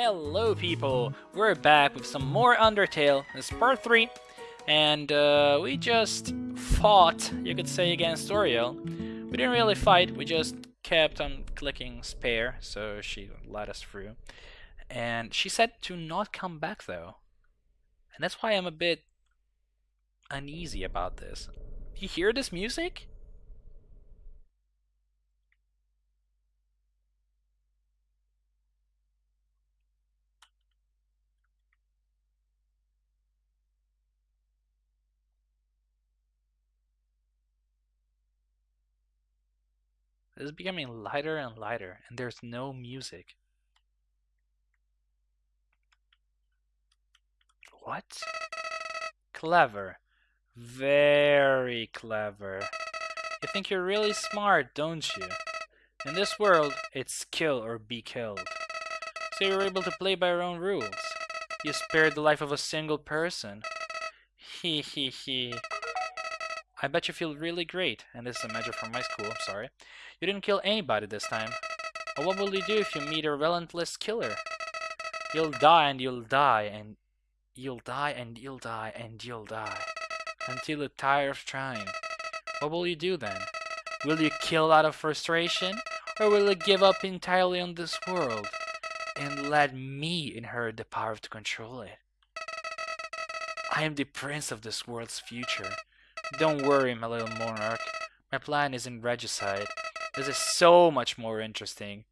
Hello people, we're back with some more Undertale, this is part 3, and uh, we just fought, you could say, against Toriel. We didn't really fight, we just kept on clicking spare, so she let us through. And she said to not come back though. And that's why I'm a bit uneasy about this. Do you hear this music? It is becoming lighter and lighter, and there's no music. What? Clever. Very clever. You think you're really smart, don't you? In this world, it's kill or be killed. So you're able to play by your own rules. You spared the life of a single person. Hee hee hee. I bet you feel really great, and this is a measure from my school, I'm sorry. You didn't kill anybody this time. But what will you do if you meet a relentless killer? You'll die and you'll die and you'll die and you'll die and you'll die. Until you tire of trying. What will you do then? Will you kill out of frustration? Or will you give up entirely on this world? And let me inherit the power to control it? I am the prince of this world's future. Don't worry, my little monarch. My plan isn't regicide. This is so much more interesting.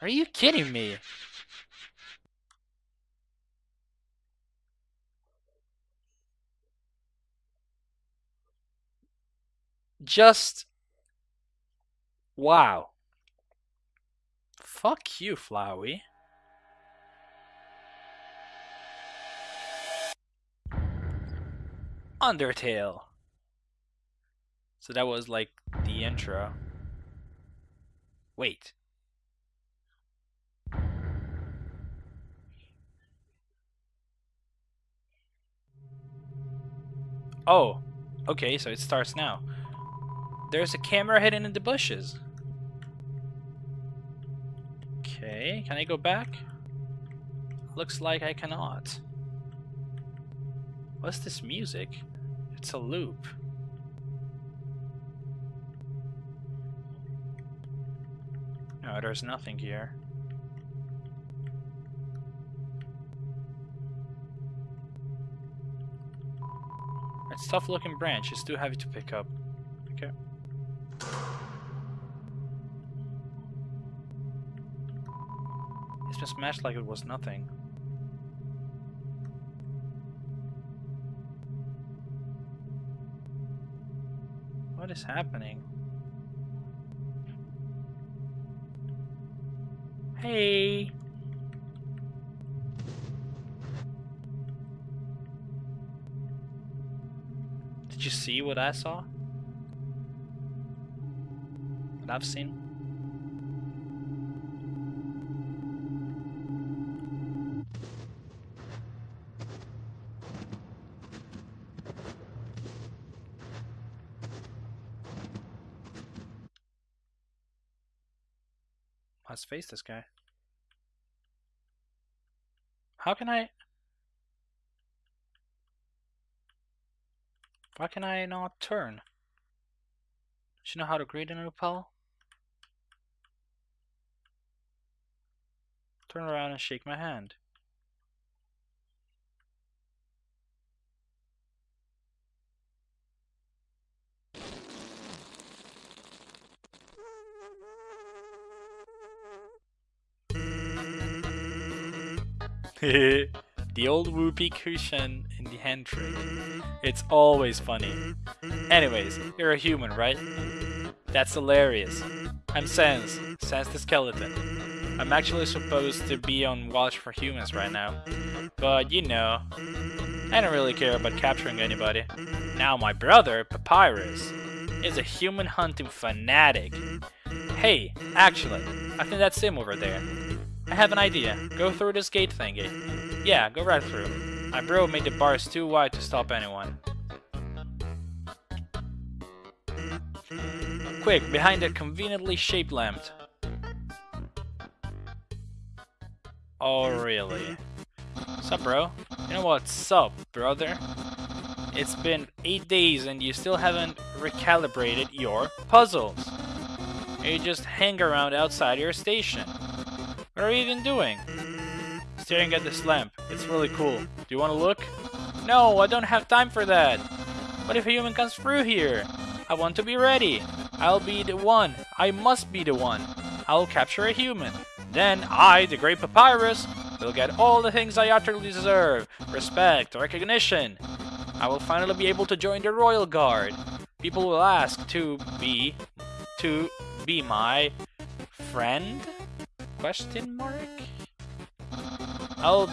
Are you kidding me? Just... Wow. Fuck you, Flowey. Undertale. So that was like the intro. Wait. Oh, okay, so it starts now. There's a camera hidden in the bushes. Okay, can I go back? Looks like I cannot. What's this music? It's a loop. No, there's nothing here. It's tough looking branch, it's too heavy to pick up. Okay. It's been smashed like it was nothing. What is happening? Hey! Did you see what I saw? What I've seen? Face this guy. How can I... Why can I not turn? Do you know how to greet an repel? Turn around and shake my hand. the old whoopee cushion in the hand trick. It's always funny. Anyways, you're a human, right? That's hilarious. I'm Sans, Sans the Skeleton. I'm actually supposed to be on watch for humans right now. But you know, I don't really care about capturing anybody. Now my brother, Papyrus, is a human hunting fanatic. Hey, actually, I think that's him over there. I have an idea. Go through this gate thingy. Yeah, go right through. My bro made the bars too wide to stop anyone. Quick, behind that conveniently shaped lamp. Oh, really? Sup, bro? You know what's up, brother? It's been 8 days and you still haven't recalibrated your puzzles. You just hang around outside your station. What are you even doing? Staring at this lamp. It's really cool. Do you want to look? No, I don't have time for that. What if a human comes through here? I want to be ready. I'll be the one. I must be the one. I'll capture a human. Then I, the great Papyrus, will get all the things I utterly deserve. Respect, recognition. I will finally be able to join the Royal Guard. People will ask to be... to be my... friend? Question mark? I'll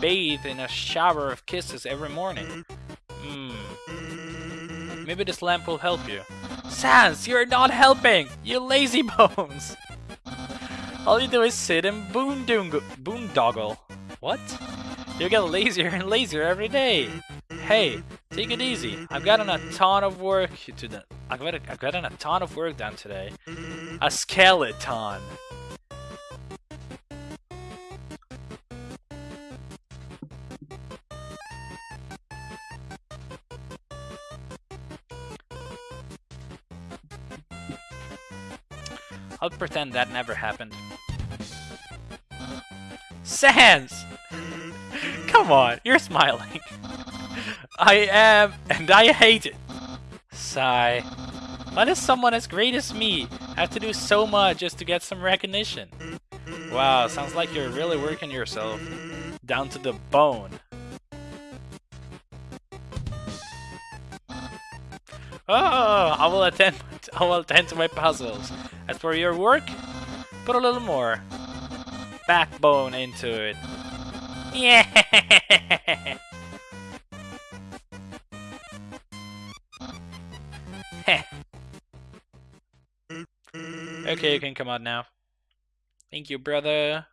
bathe in a shower of kisses every morning. Hmm. Maybe this lamp will help you. Sans, you're not helping! You lazy bones! All you do is sit and boondoggle. What? You get lazier and lazier every day. Hey, take it easy. I've gotten a ton of work to do. I've got a, I've gotten a ton of work done today. A skeleton. I'll pretend that never happened. Sans! Come on, you're smiling. I am, and I hate it. Sigh. Why does someone as great as me have to do so much just to get some recognition? Wow, sounds like you're really working yourself down to the bone. Oh, I will attend. I will attend to my puzzles. As for your work, put a little more backbone into it. Yeah. okay, you can come out now. Thank you, brother.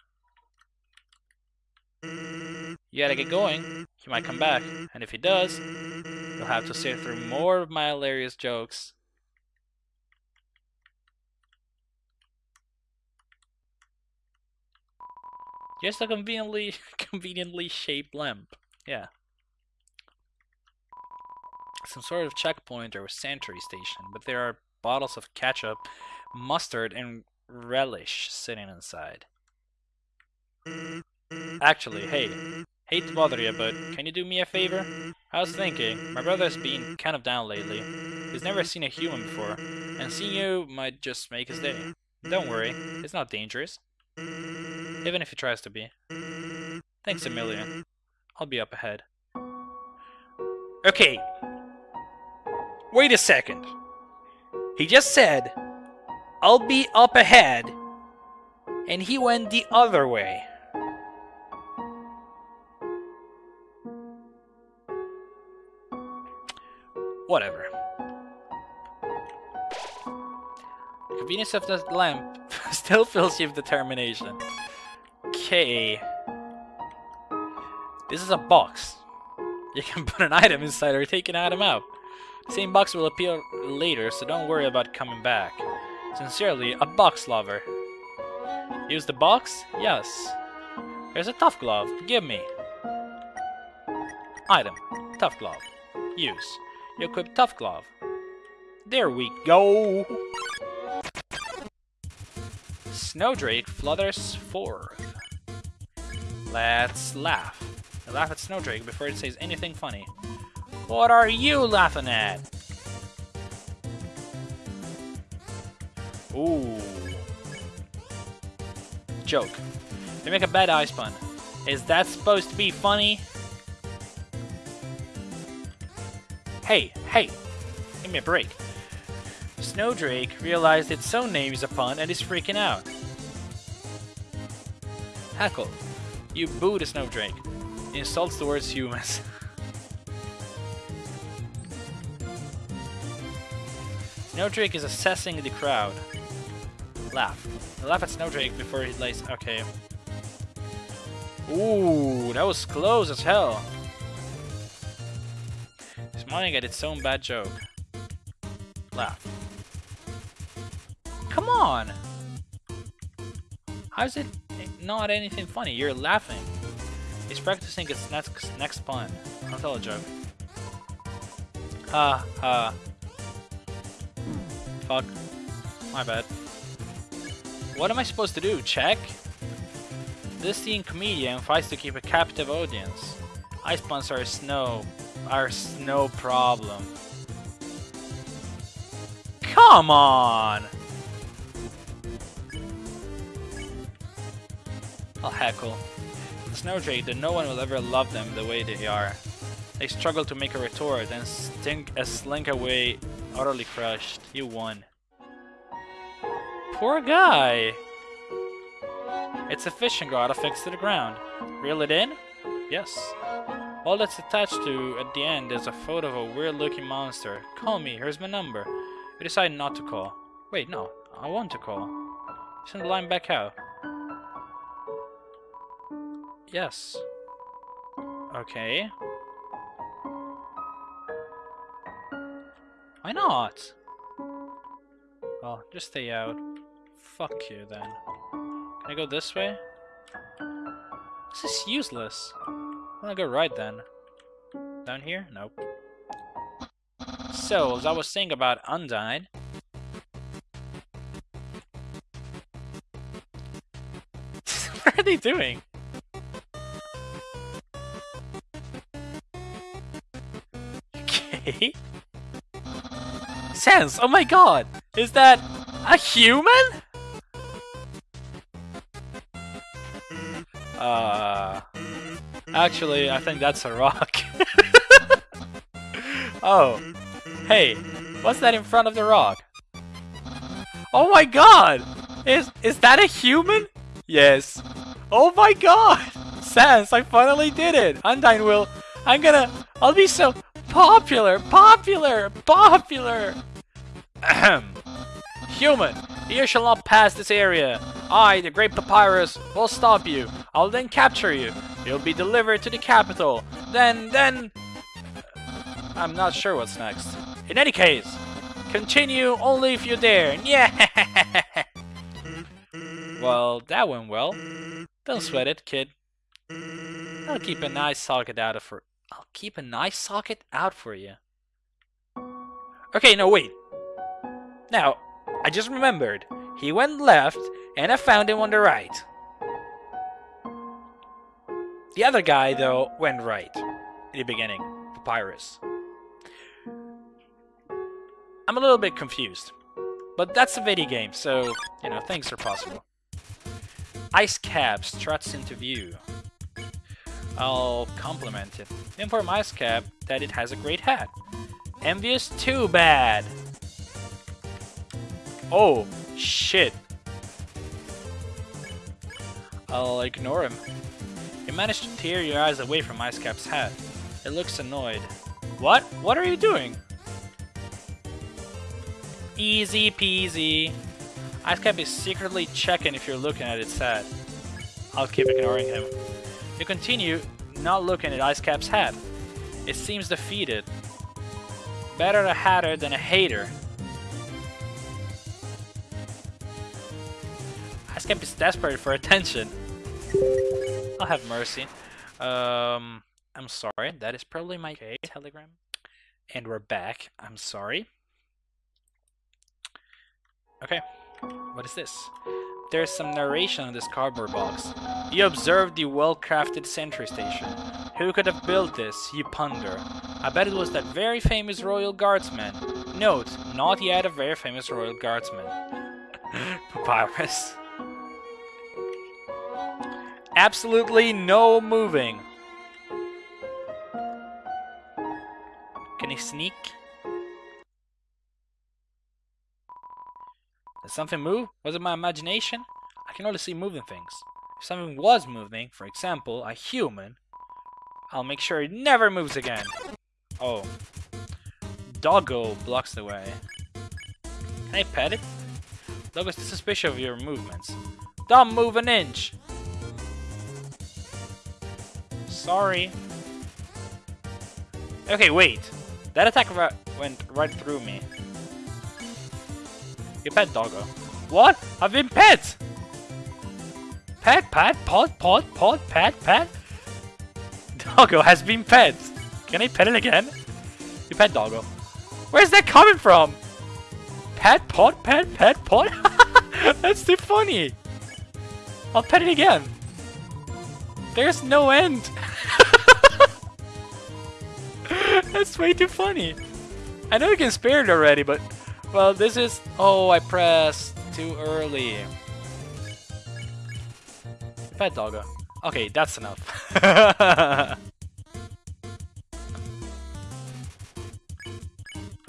You gotta get going. He might come back, and if he does, you'll have to sit through more of my hilarious jokes. Just a conveniently conveniently shaped lamp. Yeah. Some sort of checkpoint or sentry station, but there are bottles of ketchup, mustard, and relish sitting inside. Actually, hey, hate to bother you, but can you do me a favor? I was thinking, my brother's been kind of down lately. He's never seen a human before, and seeing you might just make his day. Don't worry, it's not dangerous. Even if he tries to be. Thanks a million. I'll be up ahead. Okay. Wait a second. He just said, I'll be up ahead, and he went the other way. Whatever. The convenience of the lamp still fills you with determination. Okay. This is a box. You can put an item inside or take an item out. The same box will appear later, so don't worry about coming back. Sincerely, a box lover. Use the box? Yes. Here's a tough glove. Give me. Item. Tough glove. Use. You equip tough glove. There we go! Snowdrake flutters forth. Let's laugh. I laugh at Snowdrake before it says anything funny. What are you laughing at? Ooh. Joke. They make a bad ice pun. Is that supposed to be funny? Hey, hey! Give me a break. Snowdrake realized its own name is a pun and is freaking out. Heckle. You boo the Snowdrake. It insults towards humans. Snowdrake is assessing the crowd. Laugh. Laugh at Snowdrake before he lays. Okay. Ooh, that was close as hell. Smiling at its own bad joke. Laugh. Come on! How's it not anything funny. You're laughing. He's practicing his next next pun. I'll tell a joke. Ha ha. Fuck. My bad. What am I supposed to do? Check? This teen comedian fights to keep a captive audience. Ice puns are snow. Are no problem. Come on! I'll heckle. Snowdrake that no one will ever love them the way they are. They struggle to make a retort and stink a slink away utterly crushed. You won. Poor guy! It's a fishing rod affixed to the ground. Reel it in? Yes. All that's attached to at the end is a photo of a weird looking monster. Call me, here's my number. You decide not to call. Wait, no, I want to call. Send the line back out. Yes. Okay. Why not? Well, just stay out. Fuck you then. Can I go this way? This is useless. Gonna go right then. Down here? Nope. So, as I was saying about Undyne... what are they doing? Okay. Sans! Oh my god! Is that a human? Uh... Actually, I think that's a rock. oh. Hey, what's that in front of the rock? Oh my god! Is is that a human? Yes. Oh my god! Sans, I finally did it! Undyne will... I'm gonna... I'll be so popular! Popular! Popular! Ahem. Human, you shall not pass this area. I, the Great Papyrus, will stop you. I'll then capture you. You'll be delivered to the capital. Then, then... I'm not sure what's next. In any case, continue only if you dare. Yeah. well, that went well. Don't sweat it, kid. I'll keep a nice socket out of for. I'll keep a nice socket out for you. Okay, no wait. Now, I just remembered. He went left, and I found him on the right. The other guy, though, went right. In the beginning. Papyrus. I'm a little bit confused. But that's a video game, so, you know, things are possible. Ice Cap struts into view. I'll compliment it. Inform Ice Cap that it has a great hat. Envious too bad. Oh, shit. I'll ignore him. You managed to tear your eyes away from Ice Cap's hat. It looks annoyed. What? What are you doing? Easy peasy. Icecap is secretly checking if you're looking at its hat. I'll keep ignoring him. You continue not looking at Icecap's hat. It seems defeated. Better a hatter than a hater. Icecap is desperate for attention. I'll have mercy. Um, I'm sorry. That is probably my okay. telegram. And we're back. I'm sorry. Okay, what is this? There's some narration on this cardboard box. You observe the well-crafted sentry station. Who could have built this, you ponder? I bet it was that very famous royal guardsman. Note, not yet a very famous royal guardsman. Papyrus. Absolutely no moving. Can he sneak? Something move? Was it my imagination? I can only see moving things. If something was moving, for example, a human, I'll make sure it never moves again. Oh. Doggo blocks the way. Can I pet it? Doggo's suspicious of your movements. Don't move an inch! Sorry. Okay, wait. That attack went right through me. You pet doggo. What? I've been pet! Pet, pat, pot, pot, pot, pat, pat. Doggo has been pet. Can I pet it again? You pet Doggo. Where's that coming from? Pet, pot, pet, pet, pot? That's too funny. I'll pet it again. There's no end. That's way too funny. I know you can spare it already, but... Well, this is... Oh, I pressed too early. Pet doggo. Okay, that's enough. what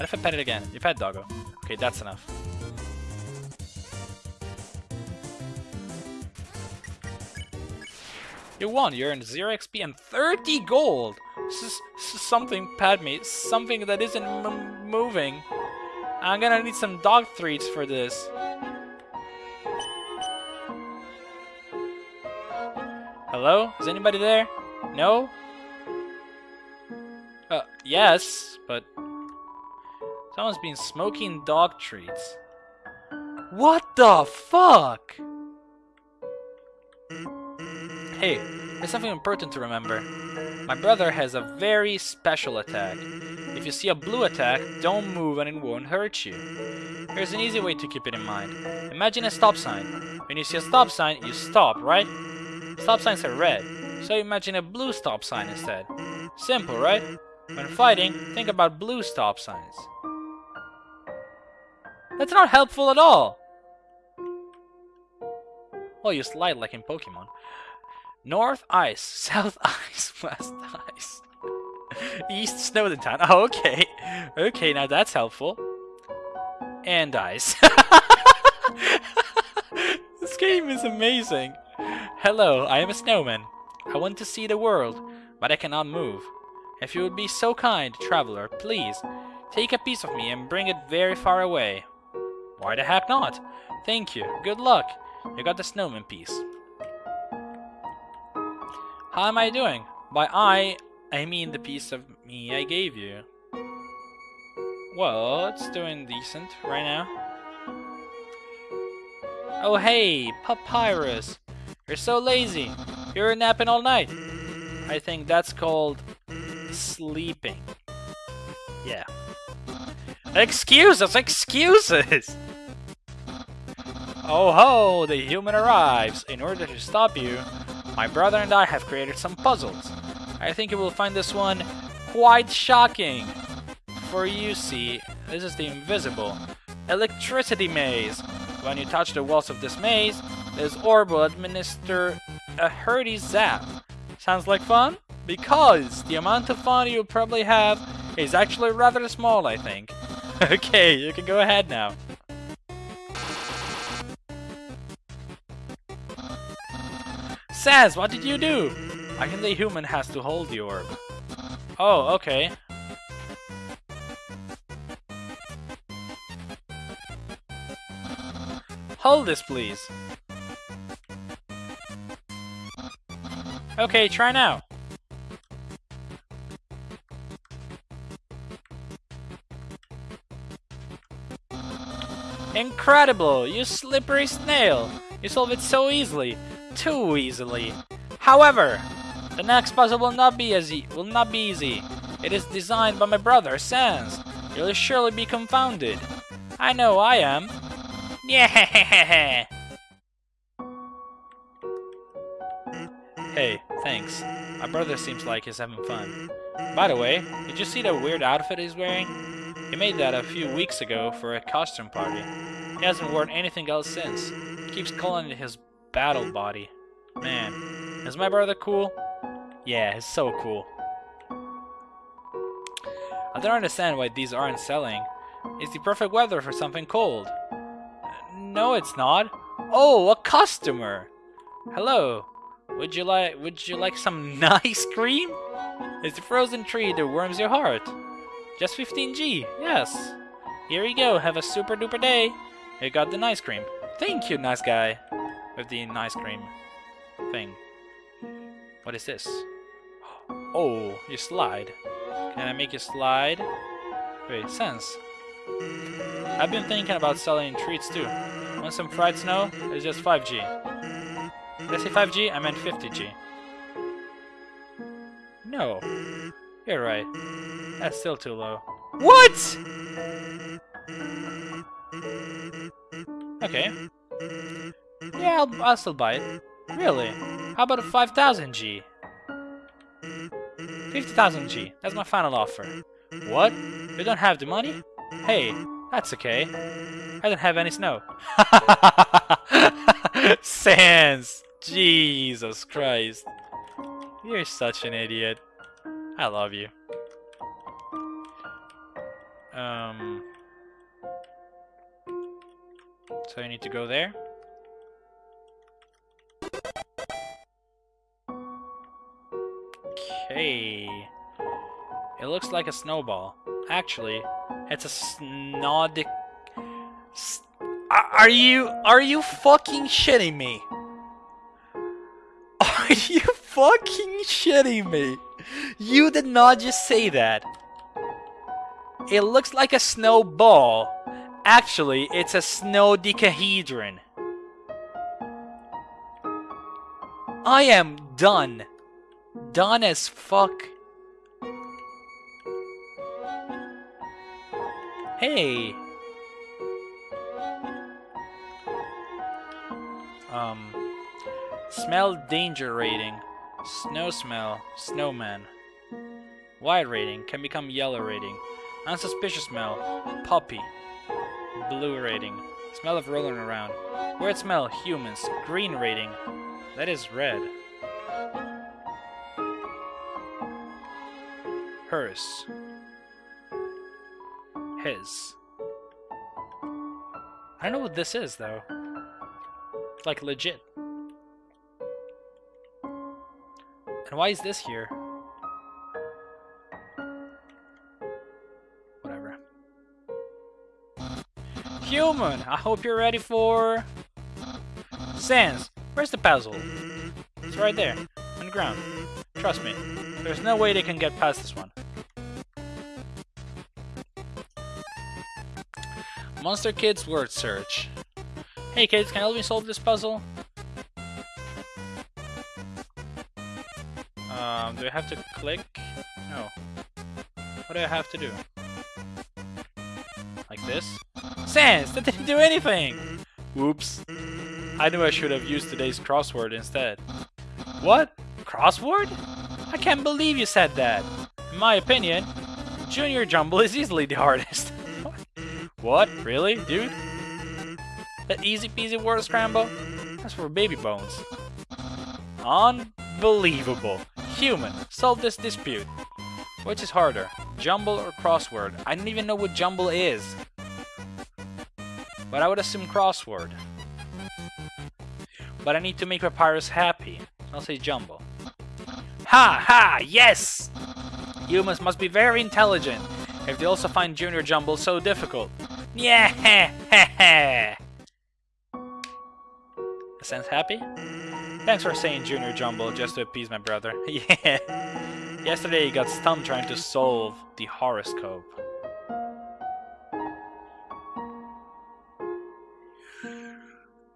if I pet it again? You pet doggo. Okay, that's enough. You won. You earned 0 XP and 30 gold. This is, something. Something that isn't moving. I'm gonna need some dog treats for this. Hello? Is anybody there? No? Uh, yes, but... Someone's been smoking dog treats. What the fuck? Hey, there's something important to remember. My brother has a very special attack. If you see a blue attack, don't move and it won't hurt you. Here's an easy way to keep it in mind. Imagine a stop sign. When you see a stop sign, you stop, right? Stop signs are red, so imagine a blue stop sign instead. Simple, right? When fighting, think about blue stop signs. That's not helpful at all! Well, you slide like in Pokemon. North ice, south ice, west ice. East Snowdin Town. Oh, okay. Okay, now that's helpful. And ice. this game is amazing. Hello, I am a snowman. I want to see the world, but I cannot move. If you would be so kind, traveler, please, take a piece of me and bring it very far away. Why the heck not? Thank you. Good luck. You got the snowman piece. How am I doing? By I, I mean the piece of me I gave you. Well, it's doing decent right now. Oh hey, Papyrus! You're so lazy! You're napping all night! I think that's called sleeping. Yeah. Excuses! Excuses! Oh ho! The human arrives! In order to stop you, my brother and I have created some puzzles. I think you will find this one quite shocking. For you see, this is the invisible electricity maze. When you touch the walls of this maze, this orb will administer a hearty zap. Sounds like fun? Because the amount of fun you'll probably have is actually rather small, I think. okay, you can go ahead now. Sans, what did you do? I think the human has to hold the orb. Oh, okay. Hold this, please. Okay, try now. Incredible! You slippery snail! You solve it so easily too easily. However, the next puzzle will not be easy. Will not be easy. It is designed by my brother Sans. You'll surely be confounded. I know I am. Yeah. Hey, thanks. My brother seems like he's having fun. By the way, did you see the weird outfit he's wearing? He made that a few weeks ago for a costume party. He hasn't worn anything else since. He keeps calling it his battle mm. body. Man, is my brother cool? Yeah, he's so cool. I don't understand why these aren't selling. It's the perfect weather for something cold. No, it's not. Oh, a customer! Hello. Would you like would you like some nice cream? It's the frozen treat that warms your heart. Just 15G, yes. Here you go, have a super duper day. You got the nice cream. Thank you, nice guy with the ice cream thing. What is this? Oh, you slide. Can I make you slide? Wait, Sans. I've been thinking about selling treats too. Want some fried snow? It's just 5G. Did I say 5G? I meant 50G. No. You're right. That's still too low. What? Okay. Yeah, I'll, I'll still buy it. Really? How about a 5000G? 50,000G. That's my final offer. What? You don't have the money? Hey, that's okay. I don't have any snow. Sans! Jesus Christ. You're such an idiot. I love you. Um... So you need to go there? Okay. It looks like a snowball. Actually, it's a snodic... Are you... Are you fucking shitting me? Are you fucking shitting me? You did not just say that. It looks like a snowball. Actually, it's a snow decahedron. I am done. Done as fuck. Hey! Um... Smell danger rating. Snow smell. Snowman. White rating can become yellow rating. Unsuspicious smell. Puppy. Blue rating. Smell of rolling around. Weird smell. Humans. Green rating. That is red. Hers. His. I don't know what this is, though. Like legit. And why is this here? Whatever. Human! I hope you're ready for... Sans, where's the puzzle? It's right there, on the ground. Trust me, there's no way they can get past this one. Monster Kids word search. Hey kids, can you help me solve this puzzle? Um, do I have to click? No. What do I have to do? Like this? Sans! That didn't do anything! Whoops. I knew I should have used today's crossword instead. What? Crossword? I can't believe you said that. In my opinion, Junior Jumble is easily the hardest. What? Really, dude? That easy peasy word scramble? That's for baby bones. Unbelievable. Human, solve this dispute. Which is harder, jumble or crossword? I don't even know what jumble is. But I would assume crossword. But I need to make Papyrus happy. I'll say jumble. Ha ha! Yes! Humans must be very intelligent if they also find Junior Jumble so difficult. Yeah! Sans happy? Thanks for saying Junior Jumble just to appease my brother. yeah. Yesterday he got stumped trying to solve the horoscope.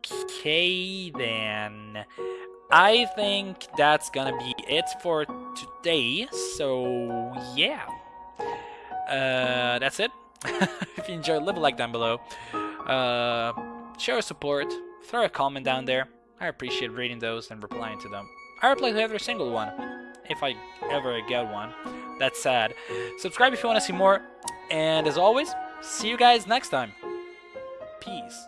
Okay then. I think that's gonna be it for today. So yeah, uh, that's it. if you enjoyed, leave a like down below. Uh, show your support. Throw a comment down there. I appreciate reading those and replying to them. I reply to every single one, if I ever get one. That's sad. Subscribe if you want to see more. And as always, see you guys next time. Peace.